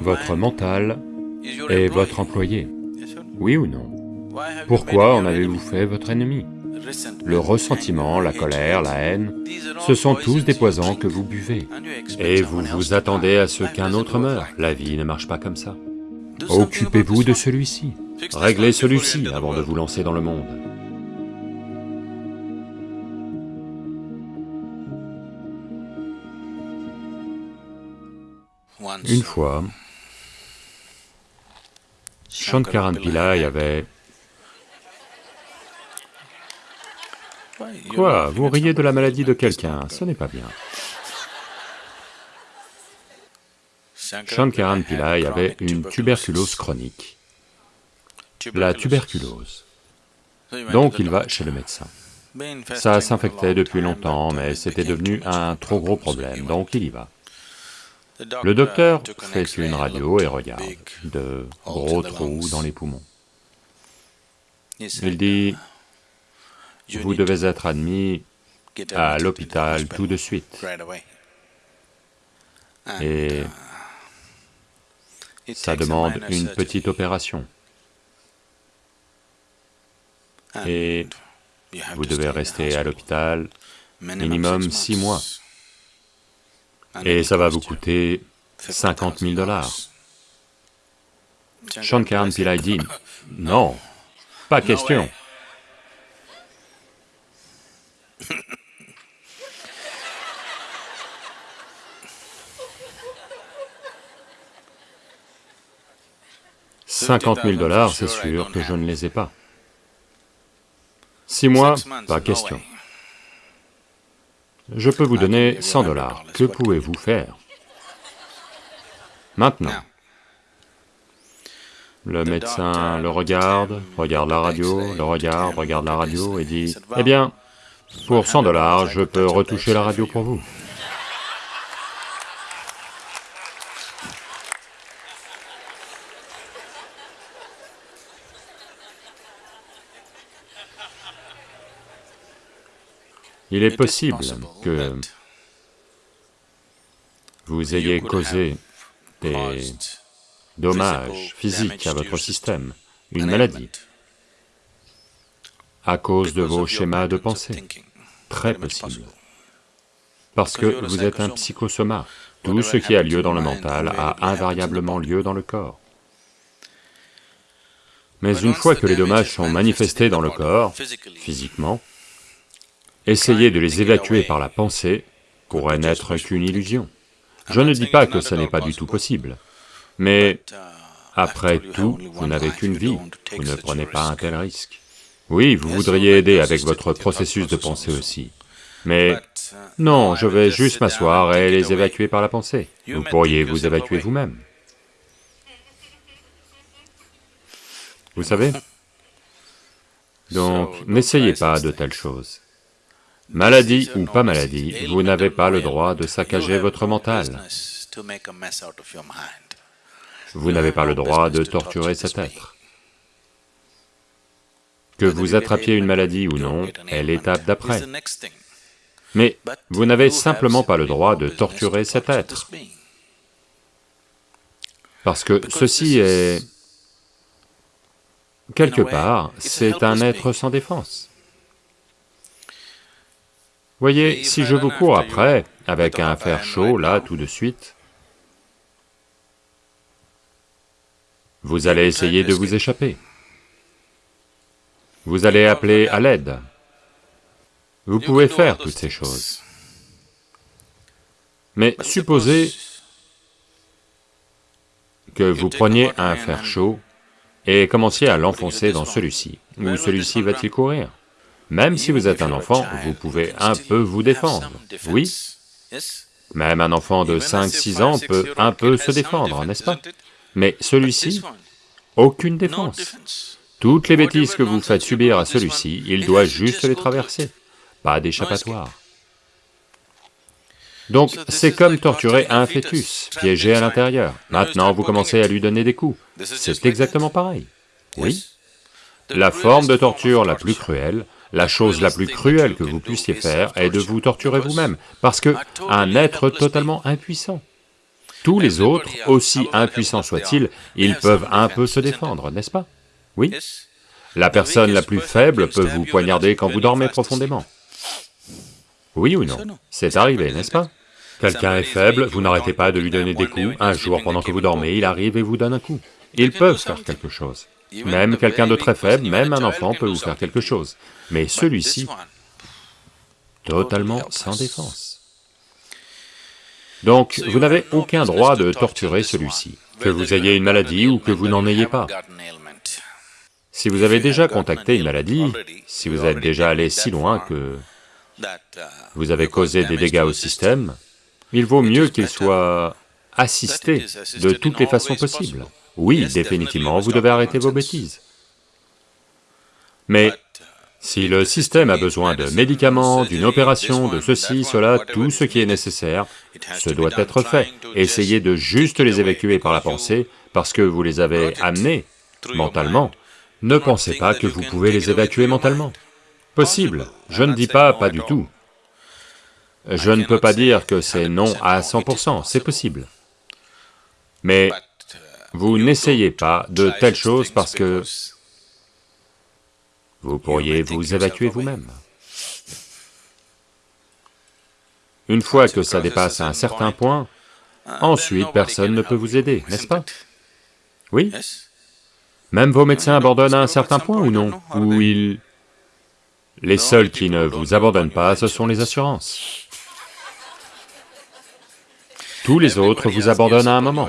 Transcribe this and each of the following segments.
Votre mental est votre employé, oui ou non? Pourquoi en avez-vous fait votre ennemi? Le ressentiment, la colère, la haine, ce sont tous des poisons que vous buvez. Et vous vous attendez à ce qu'un autre meure, la vie ne marche pas comme ça. Occupez-vous de celui-ci, réglez celui-ci avant de vous lancer dans le monde. Une fois, Shankaran Pillai avait... Quoi Vous riez de la maladie de quelqu'un, ce n'est pas bien. Shankaran Pillai avait une tuberculose. chronique, la tuberculose. Donc il va chez le médecin. Ça s'infectait depuis longtemps, mais c'était devenu un trop gros problème, donc il y va. Le docteur fait une radio et regarde de gros trous dans les poumons. Il dit, vous devez être admis à l'hôpital tout de suite. Et ça demande une petite opération. Et vous devez rester à l'hôpital minimum six mois et ça va vous coûter 50 000 dollars. Shankaran Pillai dit, non, pas question. Cinquante mille dollars, c'est sûr que je ne les ai pas. Six mois, pas question. Je peux vous donner 100 dollars, que pouvez-vous faire? Maintenant, le médecin le regarde, regarde la radio, le regarde, regarde la radio et dit, « Eh bien, pour 100 dollars, je peux retoucher la radio pour vous. » Il est possible que vous ayez causé des dommages physiques à votre système, une maladie, à cause de vos schémas de pensée, très possible. Parce que vous êtes un psychosoma, tout ce qui a lieu dans le mental a invariablement lieu dans le corps. Mais une fois que les dommages sont manifestés dans le corps, physiquement, Essayer de les évacuer par la pensée pourrait n'être qu'une illusion. Je ne dis pas que ce n'est pas du tout possible, mais après tout, vous n'avez qu'une vie, vous ne prenez pas un tel risque. Oui, vous voudriez aider avec votre processus de pensée aussi, mais non, je vais juste m'asseoir et les évacuer par la pensée. Vous pourriez vous évacuer vous-même. Vous savez? Donc, n'essayez pas de telles choses. Maladie ou pas maladie, vous n'avez pas le droit de saccager votre mental. Vous n'avez pas le droit de torturer cet être. Que vous attrapiez une maladie ou non est l'étape d'après. Mais vous n'avez simplement pas le droit de torturer cet être. Parce que ceci est... Quelque part, c'est un être sans défense. Voyez, si je vous cours après, avec un fer chaud, là, tout de suite, vous allez essayer de vous échapper. Vous allez appeler à l'aide. Vous pouvez faire toutes ces choses. Mais supposez que vous preniez un fer chaud et commenciez à l'enfoncer dans celui-ci, où celui-ci va-t-il courir? Même si vous êtes un enfant, vous pouvez un peu vous défendre, oui. Même un enfant de 5-6 ans peut un peu se défendre, n'est-ce pas? Mais celui-ci, aucune défense. Toutes les bêtises que vous faites subir à celui-ci, il doit juste les traverser, pas d'échappatoire. Donc c'est comme torturer un fœtus, piégé à l'intérieur. Maintenant vous commencez à lui donner des coups, c'est exactement pareil, oui. La forme de torture la plus cruelle la chose la plus cruelle que vous puissiez faire est de vous torturer vous-même, parce que un être totalement impuissant. Tous les autres, aussi impuissants soient-ils, ils peuvent un peu se défendre, n'est-ce pas? Oui La personne la plus faible peut vous poignarder quand vous dormez profondément. Oui ou non? C'est arrivé, n'est-ce pas? Quelqu'un est faible, vous n'arrêtez pas de lui donner des coups, un jour pendant que vous dormez, il arrive et vous donne un coup. Ils peuvent faire quelque chose. Même quelqu'un de très faible, même un enfant peut vous faire quelque chose. Mais celui-ci, totalement sans défense. Donc, vous n'avez aucun droit de torturer celui-ci, que vous ayez une maladie ou que vous n'en ayez pas. Si vous avez déjà contacté une maladie, si vous êtes déjà allé si loin que vous avez causé des dégâts au système, il vaut mieux qu'il soit assisté de toutes les façons possibles. Oui, définitivement, vous devez arrêter vos bêtises. Mais si le système a besoin de médicaments, d'une opération, de ceci, cela, tout ce qui est nécessaire, ce doit être fait. Essayez de juste les évacuer par la pensée, parce que vous les avez amenés mentalement. Ne pensez pas que vous pouvez les évacuer mentalement. Possible, je ne dis pas pas du tout. Je ne peux pas dire que c'est non à 100%, c'est possible. Mais vous n'essayez pas de telles choses parce que vous pourriez vous évacuer vous-même. Une fois que ça dépasse un certain point, ensuite personne ne peut vous aider, n'est-ce pas? Oui? Même vos médecins abandonnent à un certain point ou non? Ou ils... Les seuls qui ne vous abandonnent pas, ce sont les assurances. Tous les autres vous abandonnent à un moment.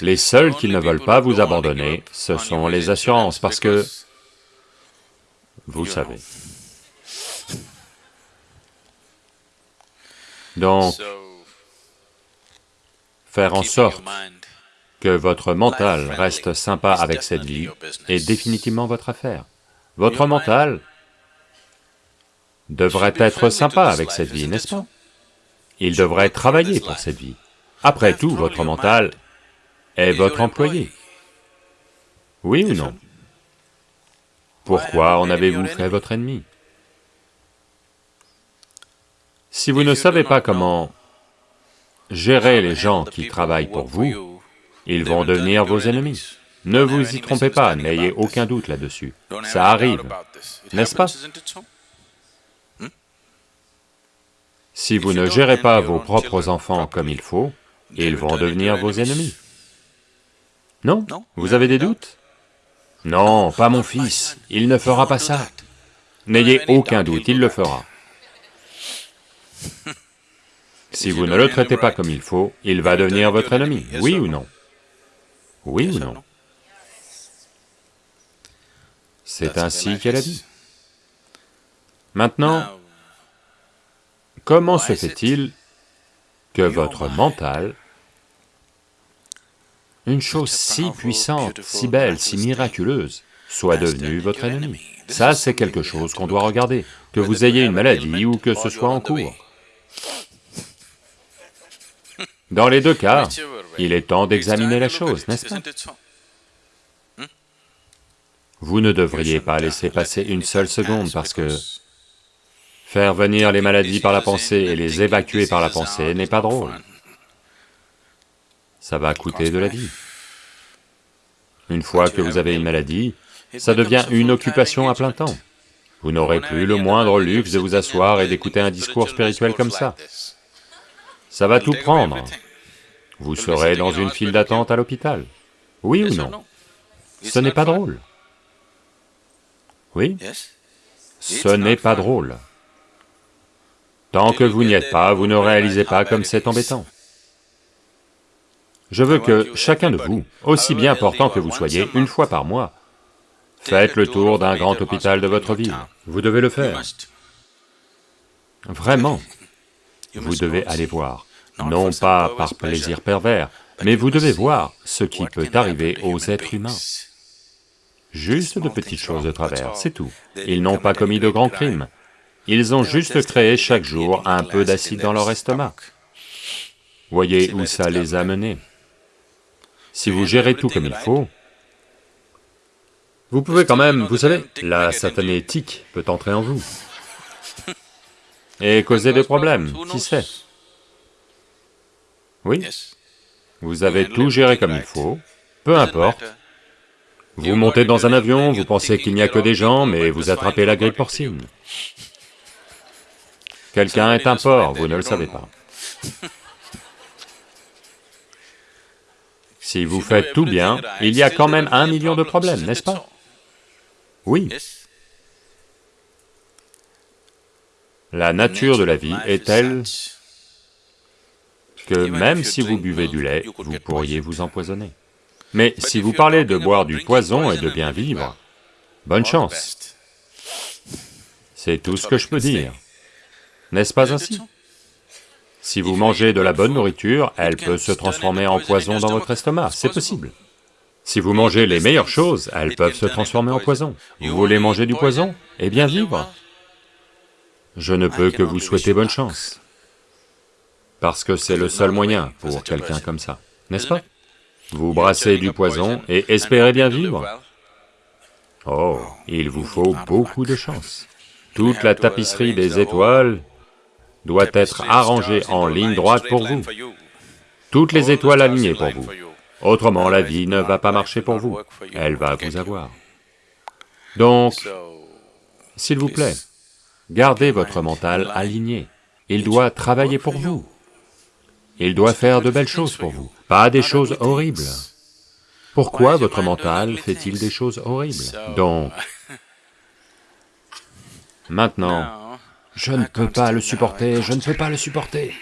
Les seuls qui ne veulent pas vous abandonner, ce sont les assurances, parce que... Vous savez. Donc, faire en sorte que votre mental reste sympa avec cette vie est définitivement votre affaire. Votre mental devrait être sympa avec cette vie, n'est-ce pas? Il devrait travailler pour cette vie. Après tout, votre mental est votre employé. Oui ou non? Pourquoi en avez-vous fait votre ennemi? Si vous ne savez pas comment gérer les gens qui travaillent pour vous, ils vont devenir vos ennemis. Ne vous y trompez pas, n'ayez aucun doute là-dessus. Ça arrive, n'est-ce pas? Si vous ne gérez pas vos propres enfants comme il faut, ils vont devenir vos ennemis. Non Vous avez des doutes Non, pas mon fils, il ne fera pas ça. N'ayez aucun doute, il le fera. Si vous ne le traitez pas comme il faut, il va devenir votre ennemi, oui ou non Oui ou non C'est ainsi qu'est la vie. Maintenant, comment se fait-il que votre mental, une chose si puissante, si belle, si miraculeuse, soit devenue votre ennemi. Ça, c'est quelque chose qu'on doit regarder, que vous ayez une maladie ou que ce soit en cours. Dans les deux cas, il est temps d'examiner la chose, n'est-ce pas? Vous ne devriez pas laisser passer une seule seconde parce que Faire venir les maladies par la pensée et les évacuer par la pensée n'est pas drôle. Ça va coûter de la vie. Une fois que vous avez une maladie, ça devient une occupation à plein temps. Vous n'aurez plus le moindre luxe de vous asseoir et d'écouter un discours spirituel comme ça. Ça va tout prendre. Vous serez dans une file d'attente à l'hôpital. Oui ou non? Ce n'est pas drôle. Oui? Ce n'est pas drôle. Tant que vous n'y êtes pas, vous ne réalisez pas comme c'est embêtant. Je veux que chacun de vous, aussi bien important que vous soyez, une fois par mois, faites le tour d'un grand hôpital de votre ville. Vous devez le faire. Vraiment, vous devez aller voir, non pas par plaisir pervers, mais vous devez voir ce qui peut arriver aux êtres humains. Juste de petites choses de travers, c'est tout. Ils n'ont pas commis de grands crimes, ils ont juste créé chaque jour un peu d'acide dans leur estomac. Voyez où ça les a menés. Si vous gérez tout comme il faut, Vous pouvez quand même, vous savez, la satanétique peut entrer en vous. Et causer des problèmes, qui sait? Oui, vous avez tout géré comme il faut, peu importe. Vous montez dans un avion, vous pensez qu'il n'y a que des gens, mais vous attrapez la grippe porcine. Quelqu'un est un porc, vous ne le savez pas. Si vous faites tout bien, il y a quand même un million de problèmes, n'est-ce pas Oui. La nature de la vie est telle que même si vous buvez du lait, vous pourriez vous empoisonner. Mais si vous parlez de boire du poison et de bien vivre, bonne chance. C'est tout ce que je peux dire. N'est-ce pas ainsi si vous mangez de la bonne nourriture, elle peut se transformer en poison dans votre estomac, c'est possible. Si vous mangez les meilleures choses, elles peuvent se transformer en poison. Vous voulez manger du poison? Et bien vivre Je ne peux que vous souhaiter bonne chance, parce que c'est le seul moyen pour quelqu'un comme ça, n'est-ce pas? Vous brassez du poison et espérez bien vivre Oh, il vous faut beaucoup de chance. Toute la tapisserie des étoiles doit être arrangé en ligne droite pour vous. Toutes les étoiles alignées pour vous. Autrement, la vie ne va pas marcher pour vous, elle va vous avoir. Donc, s'il vous plaît, gardez votre mental aligné. Il doit travailler pour vous. Il doit faire de belles choses pour vous, pas des choses horribles. Pourquoi votre mental fait-il des choses horribles? Donc, maintenant, je ne peux pas le supporter, je ne peux pas le supporter.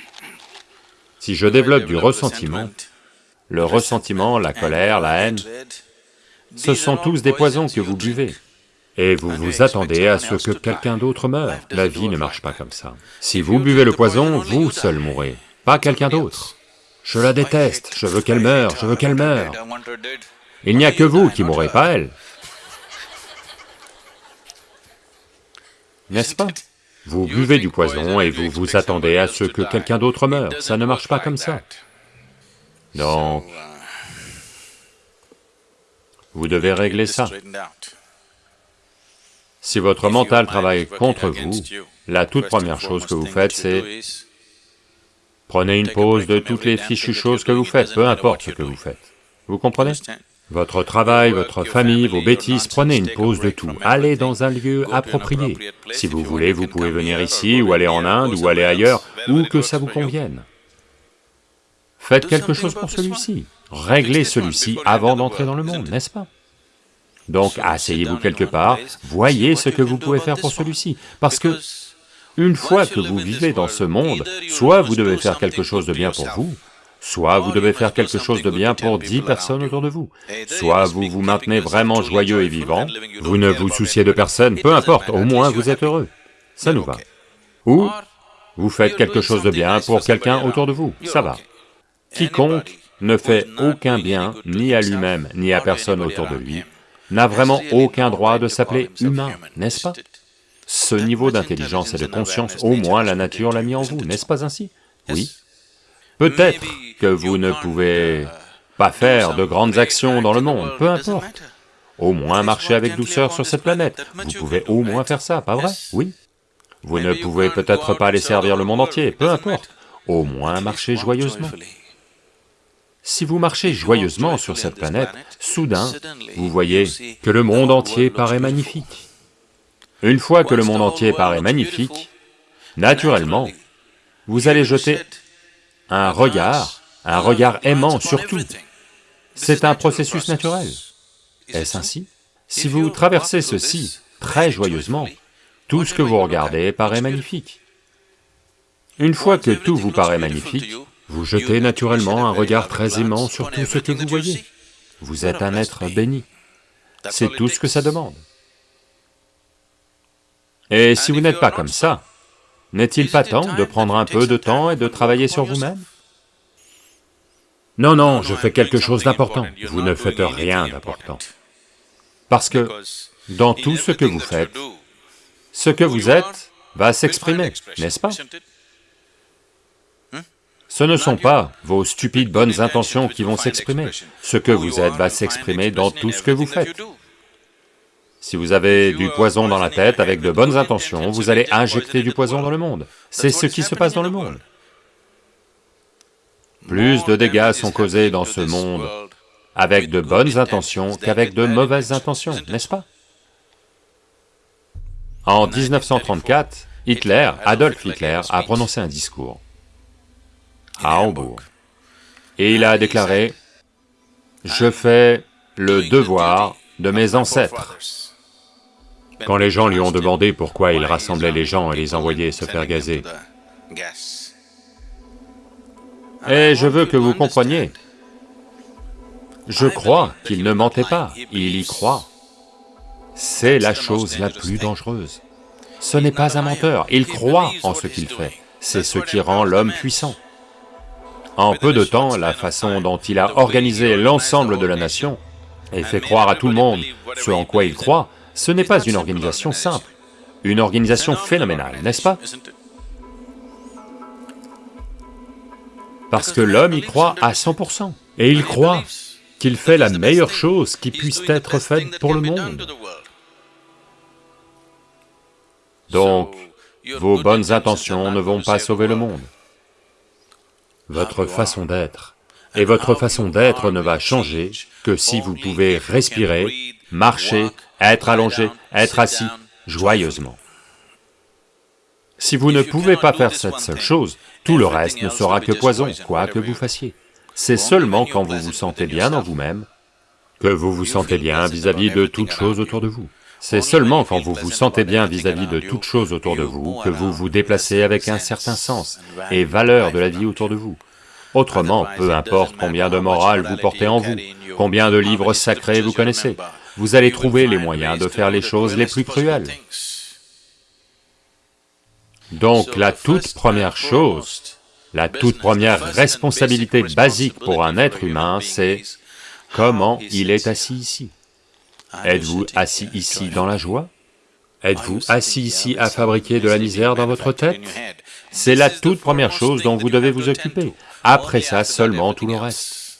Si je développe du ressentiment, le ressentiment, la colère, la haine, ce sont tous des poisons que vous buvez. Et vous vous attendez à ce que quelqu'un d'autre meure. La vie ne marche pas comme ça. Si vous buvez le poison, vous seul mourrez, pas quelqu'un d'autre. Je la déteste, je veux qu'elle meure, je veux qu'elle meure. Il n'y a que vous qui mourrez, pas elle. N'est-ce pas vous buvez du poison et vous vous attendez à ce que quelqu'un d'autre meure, ça ne marche pas comme ça. Donc, vous devez régler ça. Si votre mental travaille contre vous, la toute première chose que vous faites, c'est... Prenez une pause de toutes les fichues choses que vous faites, peu importe ce que vous faites. Vous comprenez? Votre travail, votre famille, vos bêtises, prenez une pause de tout, allez dans un lieu approprié. Si vous voulez, vous pouvez venir ici, ou aller en Inde, ou aller ailleurs, où que ça vous convienne. Faites quelque chose pour celui-ci, réglez celui-ci avant d'entrer dans le monde, n'est-ce pas? Donc asseyez-vous quelque part, voyez ce que vous pouvez faire pour celui-ci, parce que une fois que vous vivez dans ce monde, soit vous devez faire quelque chose de bien pour vous, Soit vous devez faire quelque chose de bien pour dix personnes autour de vous, soit vous vous maintenez vraiment joyeux et vivant, vous ne vous souciez de personne, peu importe, au moins vous êtes heureux, ça nous va. Ou vous faites quelque chose de bien pour quelqu'un autour de vous, ça va. Quiconque ne fait aucun bien, ni à lui-même, ni à personne autour de lui, n'a vraiment aucun droit de s'appeler humain, n'est-ce pas? Ce niveau d'intelligence et de conscience, au moins la nature l'a mis en vous, n'est-ce pas ainsi? Oui. Peut-être que vous ne pouvez pas faire de grandes actions dans le monde, peu importe. Au moins marcher avec douceur sur cette planète, vous pouvez au moins faire ça, pas vrai? Oui. Vous ne pouvez peut-être pas aller servir le monde entier, peu importe. Au moins marcher joyeusement. Si vous marchez joyeusement sur cette planète, soudain, vous voyez que le monde entier paraît magnifique. Une fois que le monde entier paraît magnifique, naturellement, vous allez jeter un regard un regard aimant sur tout. C'est un processus naturel. Est-ce ainsi? Si vous traversez ceci très joyeusement, tout ce que vous regardez paraît magnifique. Une fois que tout vous paraît magnifique, vous jetez naturellement un regard très aimant sur tout ce que vous voyez. Vous êtes un être béni. C'est tout ce que ça demande. Et si vous n'êtes pas comme ça, n'est-il pas temps de prendre un peu de temps et de travailler sur vous-même? Non, non, je fais quelque chose d'important. Vous ne faites rien d'important. Parce que dans tout ce que vous faites, ce que vous êtes va s'exprimer, n'est-ce pas? Ce ne sont pas vos stupides bonnes intentions qui vont s'exprimer. Ce que vous êtes va s'exprimer dans tout ce que vous faites. Si vous avez du poison dans la tête avec de bonnes intentions, vous allez injecter du poison dans le monde. C'est ce qui se passe dans le monde. Plus de dégâts sont causés dans ce monde avec de bonnes intentions qu'avec de mauvaises intentions, n'est-ce pas? En 1934, Hitler, Adolf Hitler, a prononcé un discours à Hambourg, et il a déclaré, « Je fais le devoir de mes ancêtres. » Quand les gens lui ont demandé pourquoi il rassemblait les gens et les envoyait se faire gazer, et je veux que vous compreniez, je crois qu'il ne mentait pas, il y croit. C'est la chose la plus dangereuse. Ce n'est pas un menteur, il croit en ce qu'il fait, c'est ce qui rend l'homme puissant. En peu de temps, la façon dont il a organisé l'ensemble de la nation et fait croire à tout le monde ce en quoi il croit, ce n'est pas une organisation simple, une organisation phénoménale, n'est-ce pas? Parce que l'homme y croit à 100%, et il croit qu'il fait la meilleure chose qui puisse être faite pour le monde. Donc, vos bonnes intentions ne vont pas sauver le monde. Votre façon d'être, et votre façon d'être ne va changer que si vous pouvez respirer, marcher, être allongé, être assis, joyeusement. Si vous ne pouvez pas faire cette seule chose, tout le reste ne sera que poison, quoi que vous fassiez. C'est seulement quand vous vous sentez bien dans vous-même que vous vous sentez bien vis-à-vis de toutes choses autour de vous. C'est seulement quand vous vous sentez bien vis-à-vis de toutes choses autour de vous que vous vous déplacez avec un certain sens et valeur de la vie autour de vous. Autrement, peu importe combien de morale vous portez en vous, combien de livres sacrés vous connaissez, vous allez trouver les moyens de faire les choses les plus cruelles. Donc la toute première chose, la toute première responsabilité basique pour un être humain, c'est comment il est assis ici. Êtes-vous assis ici dans la joie? Êtes-vous assis ici à fabriquer de la misère dans votre tête? C'est la toute première chose dont vous devez vous occuper, après ça seulement tout le reste.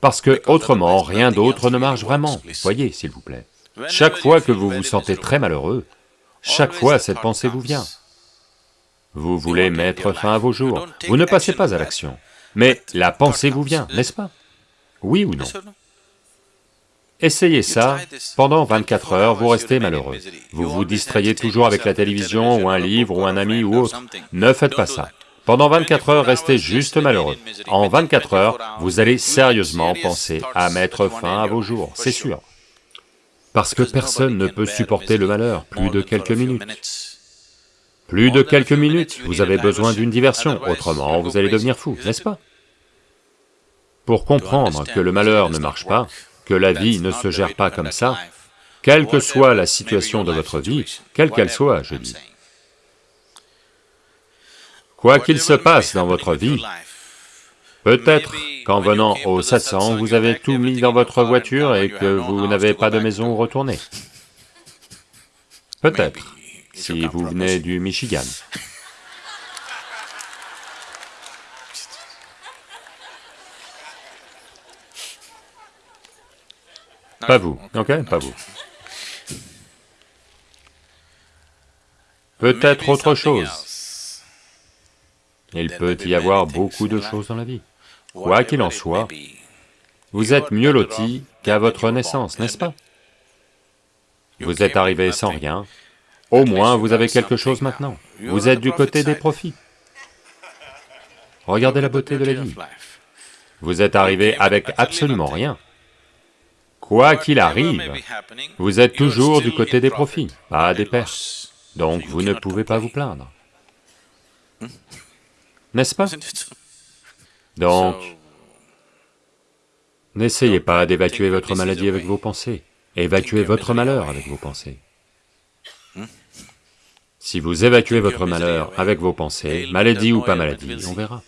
Parce que autrement, rien d'autre ne marche vraiment, voyez s'il vous plaît. Chaque fois que vous vous sentez très malheureux, chaque fois cette pensée vous vient. Vous voulez mettre fin à vos jours, vous ne passez pas à l'action, mais la pensée vous vient, n'est-ce pas? Oui ou non? Essayez ça, pendant 24 heures, vous restez malheureux. Vous vous distrayez toujours avec la télévision, ou un livre, ou un ami, ou autre. Ne faites pas ça. Pendant 24 heures, restez juste malheureux. En 24 heures, vous allez sérieusement penser à mettre fin à vos jours, c'est sûr. Parce que personne ne peut supporter le malheur plus de quelques minutes. Plus de quelques minutes, vous avez besoin d'une diversion, autrement vous allez devenir fou, n'est-ce pas? Pour comprendre que le malheur ne marche pas, que la vie ne se gère pas comme ça, quelle que soit la situation de votre vie, quelle qu'elle soit, je dis. Quoi qu'il se passe dans votre vie, peut-être qu'en venant au 700, vous avez tout mis dans votre voiture et que vous n'avez pas de maison où retourner. Peut-être, si vous venez du Michigan. Pas vous, ok Pas vous. Peut-être autre chose. Il peut y avoir beaucoup de choses dans la vie. Quoi qu'il en soit, vous êtes mieux loti qu'à votre naissance, n'est-ce pas? Vous êtes arrivé sans rien, au moins vous avez quelque chose maintenant. Vous êtes du côté des profits. Regardez la beauté de la vie. Vous êtes arrivé avec absolument rien. Quoi qu'il arrive, vous êtes toujours du côté des profits, pas des pertes, donc vous ne pouvez pas vous plaindre. N'est-ce pas? Donc, n'essayez pas d'évacuer votre maladie avec vos pensées, évacuez votre malheur avec vos pensées. Si vous évacuez votre malheur avec vos pensées, maladie ou pas maladie, on verra.